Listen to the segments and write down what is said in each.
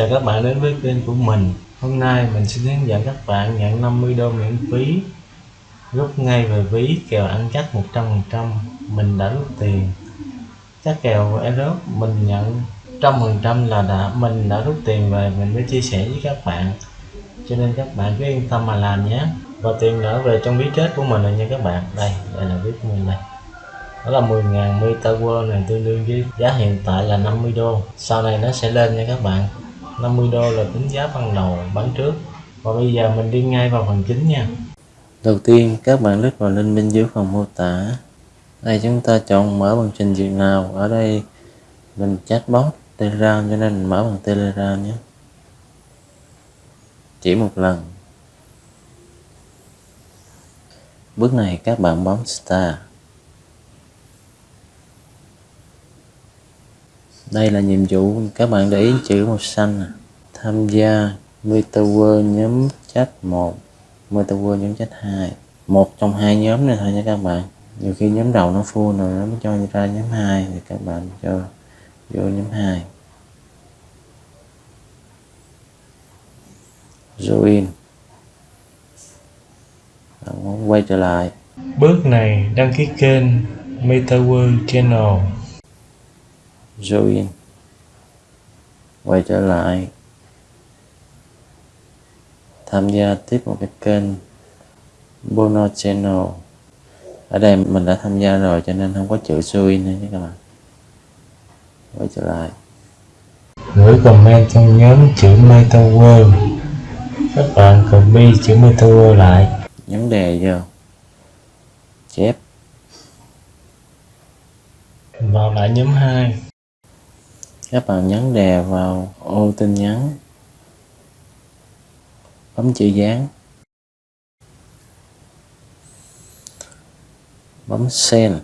Chào các bạn đến với kênh của mình. Hôm nay mình xin hướng dẫn các bạn nhận 50 đô miễn phí. Rút ngay về ví, kèo ăn chắc 100% Mình đã rút tiền. Các kèo Eros mình nhận trăm phần trăm là đã, mình đã rút tiền về. Mình mới chia sẻ với các bạn. Cho nên các bạn cứ yên tâm mà làm nhé. Và tiền đã về trong ví chết của mình rồi nha các bạn. Đây đây là ví của mình đây. Đó là 10.000 Meta World này, tương đương với giá hiện tại là 50 đô. Sau này nó sẽ lên nha các bạn. 50 đô là tính giá ban đầu, bán trước. Và bây giờ mình đi ngay vào phần chính nha. Đầu tiên, các bạn click vào link bên dưới phần mô tả. Đây, chúng ta chọn mở bằng trình duyệt nào. Ở đây, mình chatbot telegram, cho nên mình mở bằng telegram nhé. Chỉ một lần. Bước này, các bạn bấm start. Đây là nhiệm vụ các bạn để ý, chữ màu xanh tham gia metaverse nhóm chat 1 metaverse nhóm chat 2 một trong hai nhóm này thôi nha các bạn. Nhiều khi nhóm đầu nó full rồi, nó mới cho ra nhóm 2 thì các bạn cho vô nhóm 2 join. Bạn muốn quay trở lại. Bước này đăng ký kênh MetaWorld Channel join quay trở lại. Tham gia tiếp một cái kênh Bono Channel. Ở đây mình đã tham gia rồi cho nên không có chữ join nữa các bạn. Quay trở lại. Gửi comment trong nhóm chữ MetaWorld các bạn copy chữ MetaWorld lại. Nhấn đề vô. Chép. Vào lại nhóm 2 các bạn nhấn đè vào ô tin nhắn. Bấm chữ dán. Bấm send.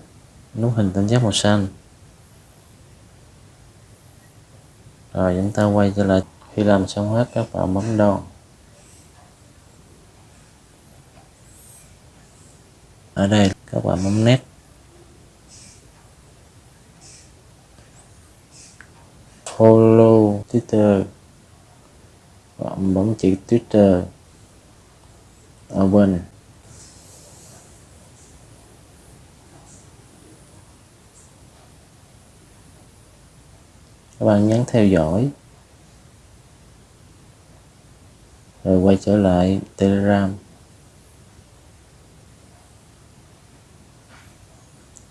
Nút hình tam giác màu xanh. Rồi, chúng ta quay trở lại. Khi làm xong hết, các bạn bấm đo ở đây, các bạn bấm nét follow twitter. Bạn bấm chữ twitter. Open các bạn nhấn theo dõi. Rồi quay trở lại telegram.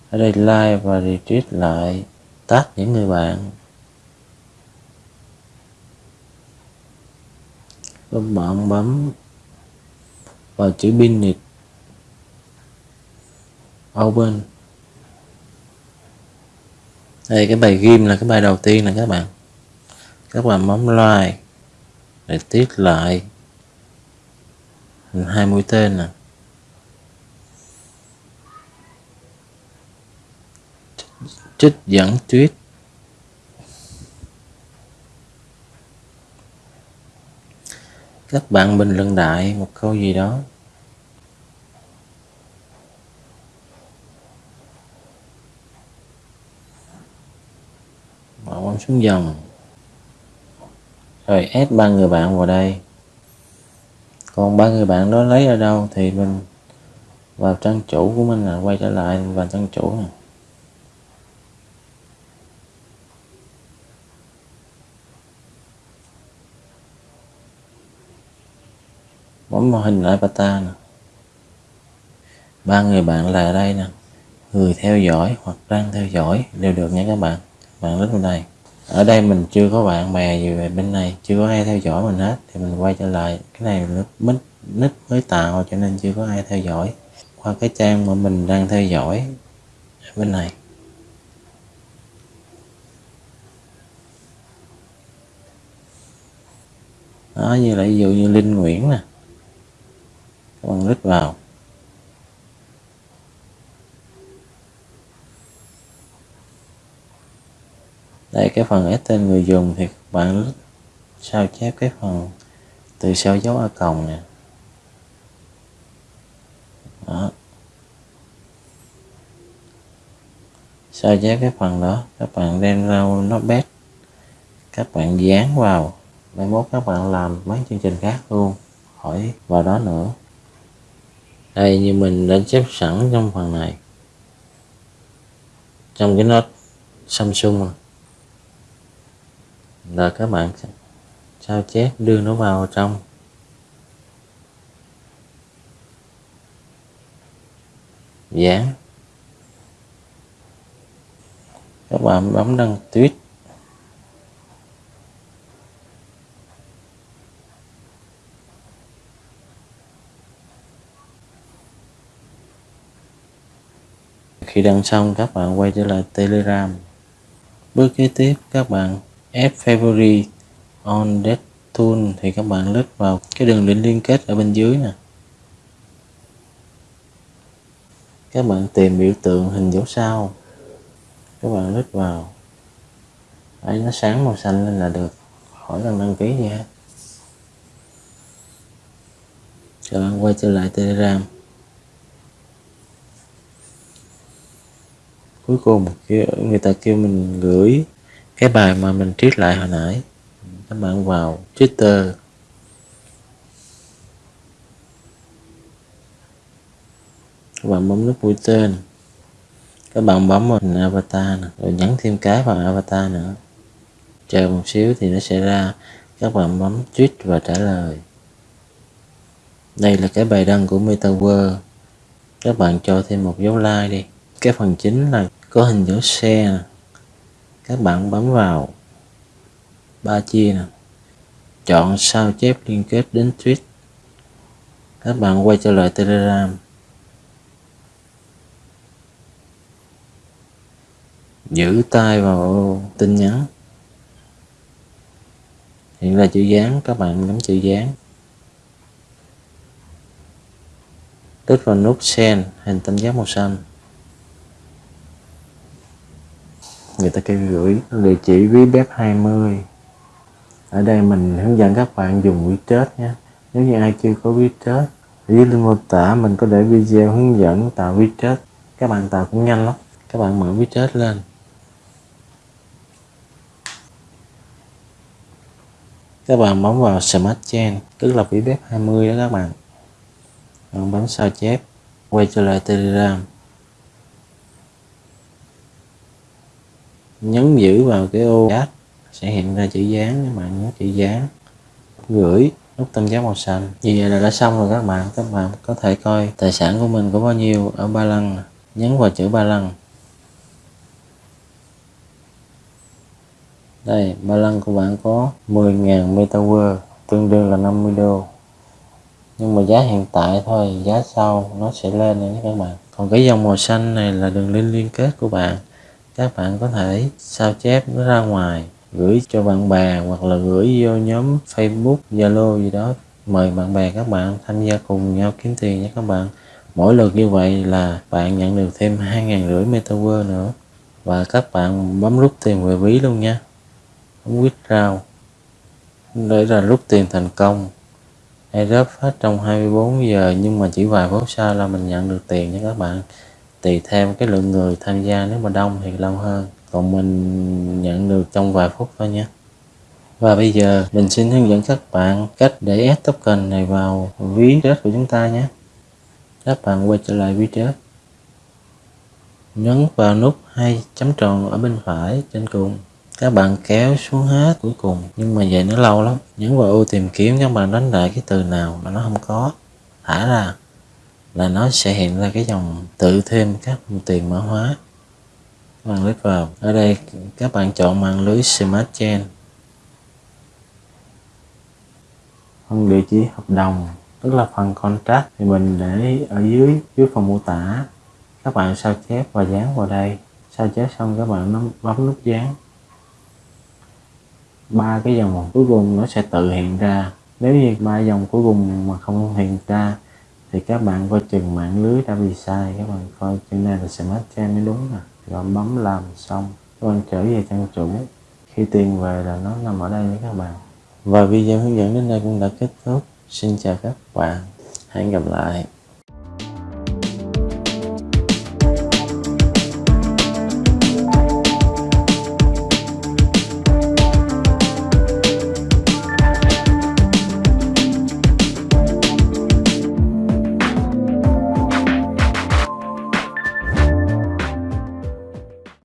Ở đây like và retweet lại. Tag những người bạn. Các bạn bấm vào chữ Binit Open. Đây, cái bài ghim là cái bài đầu tiên nè các bạn. Các bạn bấm like để tiết lại hai mũi tên nè. Trích dẫn tuyết các bạn bình luận đại, một câu gì đó. Bỏ bấm xuống dòng. Rồi add ba người bạn vào đây. Còn ba người bạn đó lấy ở đâu thì mình vào trang chủ của mình là quay trở lại vào trang chủ này. Bấm vào hình avatar nè. Ba người bạn là ở đây nè. Người theo dõi hoặc đang theo dõi đều được nha các bạn. Bạn đến bên đây. Ở đây mình chưa có bạn bè gì về bên này, chưa có ai theo dõi mình hết. Thì mình quay trở lại, cái này là mít nick mới tạo cho nên chưa có ai theo dõi. Qua cái trang mà mình đang theo dõi ở bên này. Đó, như là ví dụ như linh nguyễn nè các bạn click vào. Đây, cái phần ép tên người dùng thì các bạn sao chép cái phần từ sau dấu a còng nè. Đó. Sao chép cái phần đó? Các bạn đem ra nó bét các bạn dán vào. Mai mốt các bạn làm mấy chương trình khác luôn. Hỏi vào đó nữa đây như mình đã chép sẵn trong phần này. Trong cái nốt Samsung là các bạn sao chép, đưa nó vào trong. Dán các bạn bấm đăng tweet. Khi đăng xong các bạn quay trở lại telegram. Bước kế tiếp, các bạn add favorite on that tool thì các bạn click vào cái đường link liên kết ở bên dưới nè. Các bạn tìm biểu tượng hình dấu sao. Các bạn click vào. Ấy nó sáng màu xanh lên là được. Khỏi cần đăng ký gì hết các bạn quay trở lại telegram. Cuối cùng người ta kêu mình gửi cái bài mà mình triết lại hồi nãy. Các bạn vào Twitter các bạn bấm nút mũi tên. Các bạn bấm vào hình avatar nè, rồi nhấn thêm cái vào avatar nữa. Chờ một xíu thì nó sẽ ra. Các bạn bấm tweet và trả lời. Đây là cái bài đăng của Metaverse. Các bạn cho thêm một dấu like đi. Cái phần chính là có hình dấu xe các bạn bấm vào ba chia nè. Chọn sao chép liên kết đến tweet. Các bạn quay trở lại telegram. Giữ tay vào tin nhắn. Hiện là chữ dán các bạn nhấn chữ dán kích vào nút send, hình tam giác màu xanh. Người ta kêu gửi địa chỉ ví bếp 20 ở đây mình hướng dẫn các bạn dùng widget nhé. Nếu như ai chưa có WeChat dưới link mô tả, mình có để video hướng dẫn tạo widget các bạn tạo cũng nhanh lắm. Các bạn mở widget lên. Các bạn bấm vào Smart Chain, tức là ví bếp 20 đó các bạn bạn. Bấm sao chép, quay trở lại Telegram. Nhấn giữ vào cái ô chat sẽ hiện ra chữ dán các bạn nhấn chữ dán. Gửi nút tam giác màu xanh. Như vậy là đã xong rồi các bạn. Các bạn có thể coi tài sản của mình có bao nhiêu ở ba lăng nhấn vào chữ ba lăng. Đây, ba lăng của bạn có 10.000 metawer tương đương là 50 đô. Nhưng mà giá hiện tại thôi, giá sau nó sẽ lên nữa các bạn. Còn cái dòng màu xanh này là đường link liên kết của bạn các bạn có thể sao chép nó ra ngoài, gửi cho bạn bè hoặc là gửi vô nhóm Facebook, Zalo gì đó. Mời bạn bè các bạn tham gia cùng nhau kiếm tiền nha các bạn. Mỗi lượt như vậy là bạn nhận được thêm hai ngàn rưỡi metaverse nữa. Và các bạn bấm rút tiền về ví luôn nha. Bấm withdraw để là rút tiền thành công. Airdrop hết trong 24 giờ, nhưng mà chỉ vài phút sau là mình nhận được tiền nha các bạn tùy theo cái lượng người tham gia, nếu mà đông thì lâu hơn. Còn mình nhận được trong vài phút thôi nhé và bây giờ mình xin hướng dẫn các bạn cách để add token này vào ví chết của chúng ta nhé. Các bạn quay trở lại ví chết nhấn vào nút hai chấm tròn ở bên phải trên cùng. Các bạn kéo xuống hết cuối cùng, nhưng mà vậy nó lâu lắm. Nhấn vào ô tìm kiếm, các bạn đánh lại cái từ nào mà nó không có. Thả ra là nó sẽ hiện ra cái dòng tự thêm các tiền mã hóa. Các bạn click vào. Ở đây, các bạn chọn mạng lưới Smart Chain. Phần địa chỉ hợp đồng, tức là phần contract thì mình để ở dưới dưới phần mô tả. Các bạn sao chép và dán vào đây. Sao chép xong các bạn bấm nút dán. Ba cái dòng cuối cùng nó sẽ tự hiện ra. Nếu như ba dòng cuối cùng mà không hiện ra thì các bạn coi chừng mạng lưới đã bị sai, các bạn coi chừng này là smart chain mới đúng nè rồi bấm làm xong, các bạn trở về trang chủ. Khi tiền về là nó nằm ở đây nha các bạn. Và video hướng dẫn đến đây cũng đã kết thúc. Xin chào các bạn. Hẹn gặp lại.